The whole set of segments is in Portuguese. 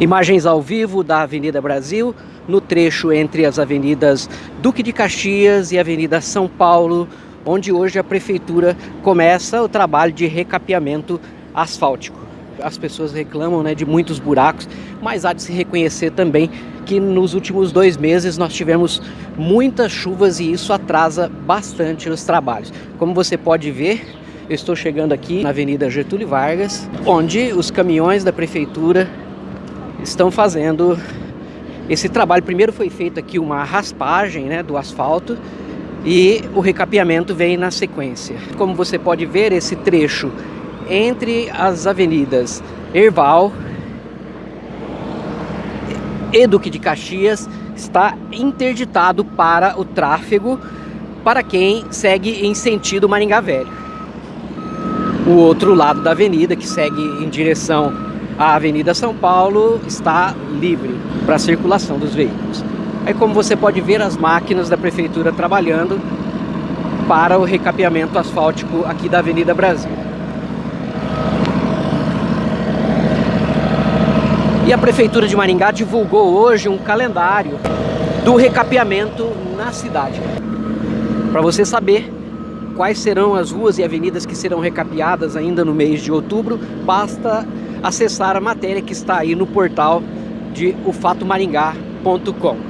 Imagens ao vivo da Avenida Brasil, no trecho entre as avenidas Duque de Caxias e Avenida São Paulo, onde hoje a Prefeitura começa o trabalho de recapeamento asfáltico. As pessoas reclamam né, de muitos buracos, mas há de se reconhecer também que nos últimos dois meses nós tivemos muitas chuvas e isso atrasa bastante os trabalhos. Como você pode ver, eu estou chegando aqui na Avenida Getúlio Vargas, onde os caminhões da Prefeitura estão fazendo esse trabalho. Primeiro foi feito aqui uma raspagem né, do asfalto e o recapeamento vem na sequência. Como você pode ver, esse trecho entre as avenidas Erval e Duque de Caxias está interditado para o tráfego para quem segue em sentido Maringá Velho. O outro lado da avenida, que segue em direção a Avenida São Paulo está livre para a circulação dos veículos. Aí como você pode ver as máquinas da Prefeitura trabalhando para o recapeamento asfáltico aqui da Avenida Brasil. E a Prefeitura de Maringá divulgou hoje um calendário do recapeamento na cidade. Para você saber quais serão as ruas e avenidas que serão recapeadas ainda no mês de outubro, basta acessar a matéria que está aí no portal de ufatomaringá.com.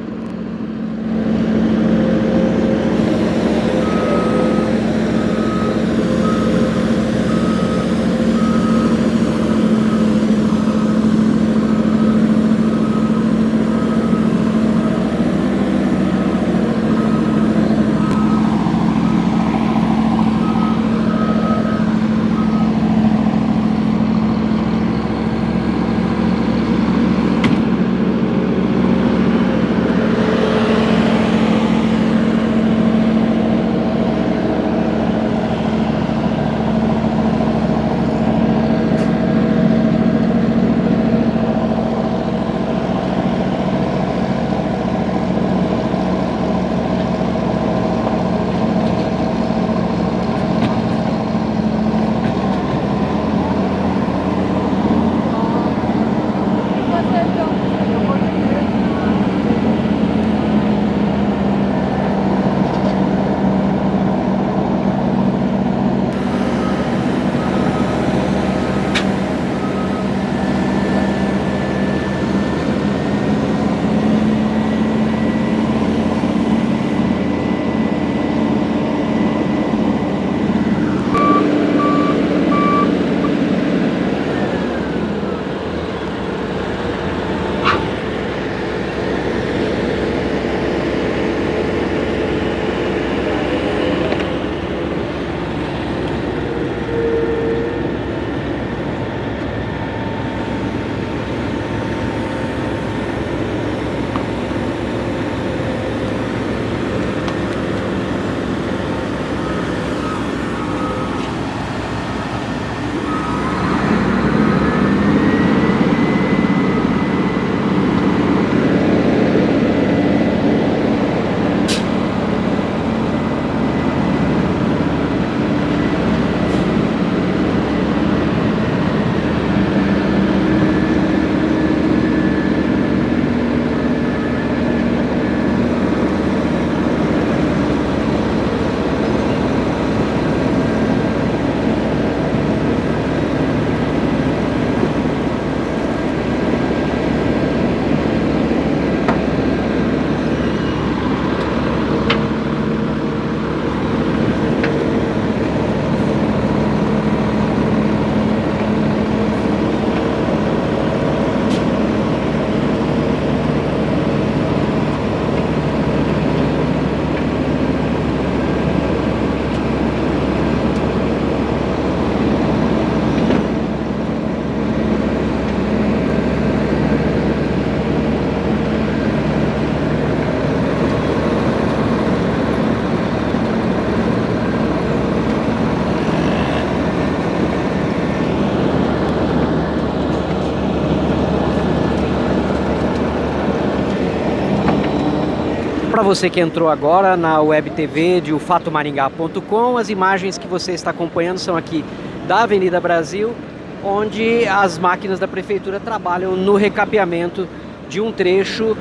Para você que entrou agora na web TV de ufatomaringá.com, as imagens que você está acompanhando são aqui da Avenida Brasil, onde as máquinas da prefeitura trabalham no recapeamento de um trecho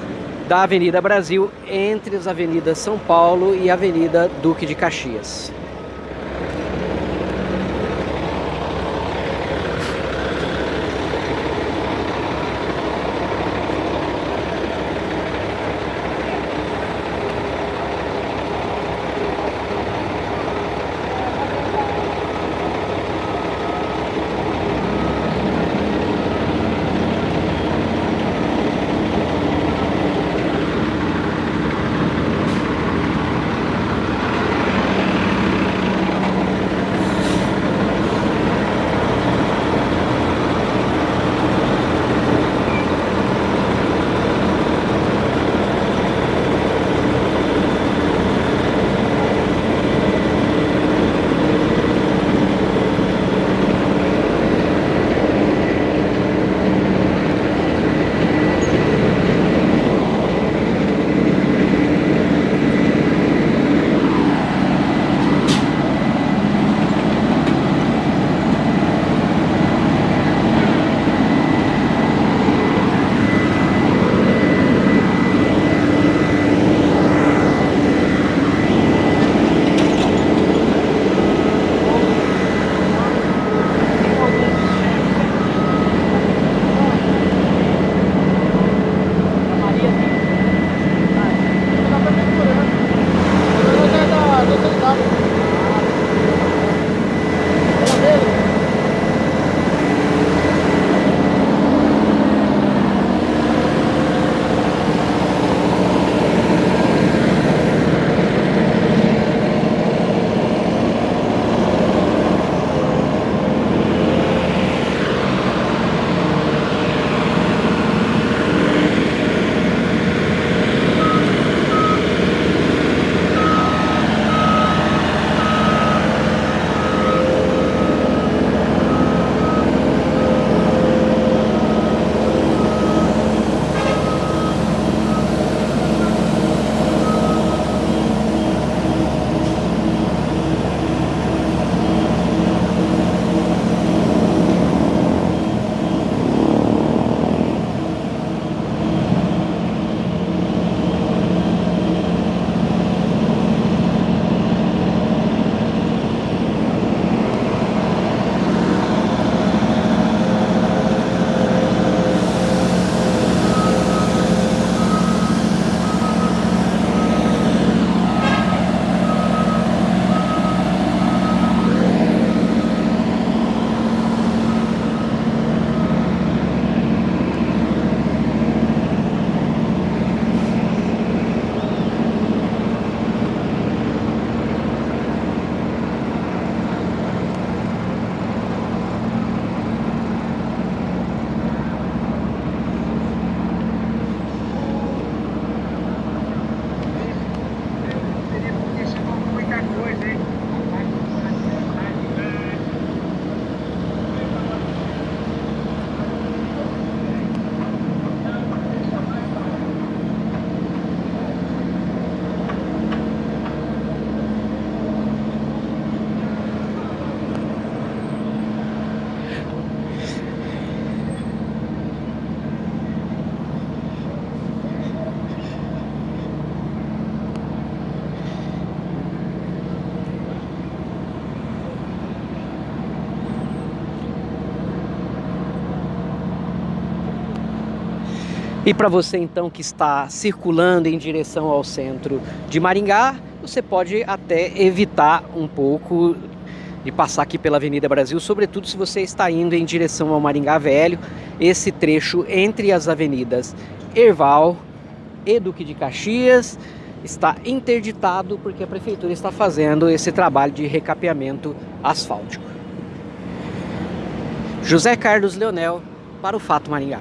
da Avenida Brasil entre as avenidas São Paulo e Avenida Duque de Caxias. E para você então que está circulando em direção ao centro de Maringá, você pode até evitar um pouco de passar aqui pela Avenida Brasil, sobretudo se você está indo em direção ao Maringá Velho, esse trecho entre as avenidas Erval e Duque de Caxias está interditado porque a prefeitura está fazendo esse trabalho de recapeamento asfáltico. José Carlos Leonel para o Fato Maringá.